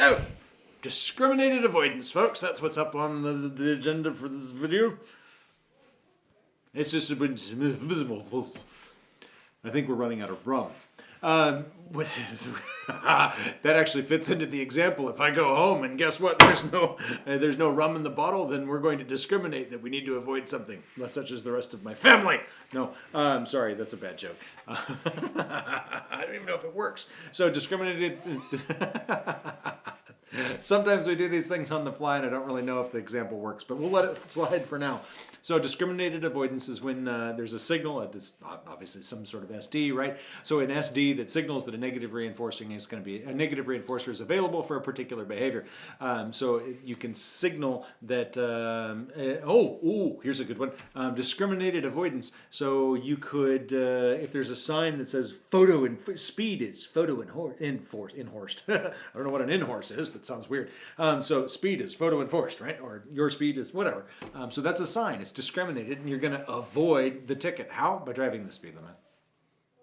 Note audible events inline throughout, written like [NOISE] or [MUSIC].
Oh, discriminated avoidance, folks. That's what's up on the, the agenda for this video. It's just a bunch of visible. I think we're running out of rum. Um, [LAUGHS] that actually fits into the example. If I go home and guess what, there's no uh, there's no rum in the bottle, then we're going to discriminate that we need to avoid something, such as the rest of my family. No, I'm um, sorry, that's a bad joke. [LAUGHS] I don't even know if it works. So discriminated. [LAUGHS] Sometimes we do these things on the fly and I don't really know if the example works, but we'll let it [LAUGHS] slide for now. So discriminated avoidance is when uh, there's a signal, obviously some sort of SD, right? So an SD that signals that a negative reinforcing is going to be, a negative reinforcer is available for a particular behavior. Um, so you can signal that, um, uh, oh, ooh, here's a good one, um, discriminated avoidance. So you could, uh, if there's a sign that says photo and speed is photo and enforced. [LAUGHS] I don't know what an in-horse is, but sounds weird. Um, so speed is photo enforced, right? Or your speed is whatever. Um, so that's a sign. It's discriminated and you're going to avoid the ticket. How? By driving the speed limit.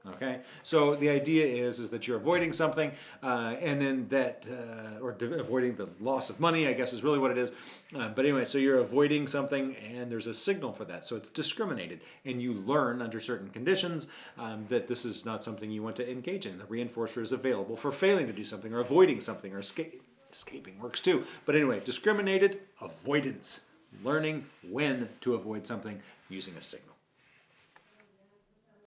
Okay, so the idea is is that you're avoiding something, uh, and then that, uh, or avoiding the loss of money, I guess is really what it is. Uh, but anyway, so you're avoiding something, and there's a signal for that. So it's discriminated, and you learn under certain conditions um, that this is not something you want to engage in. The reinforcer is available for failing to do something, or avoiding something, or escape. Escaping works too. But anyway, discriminated avoidance learning when to avoid something using a signal.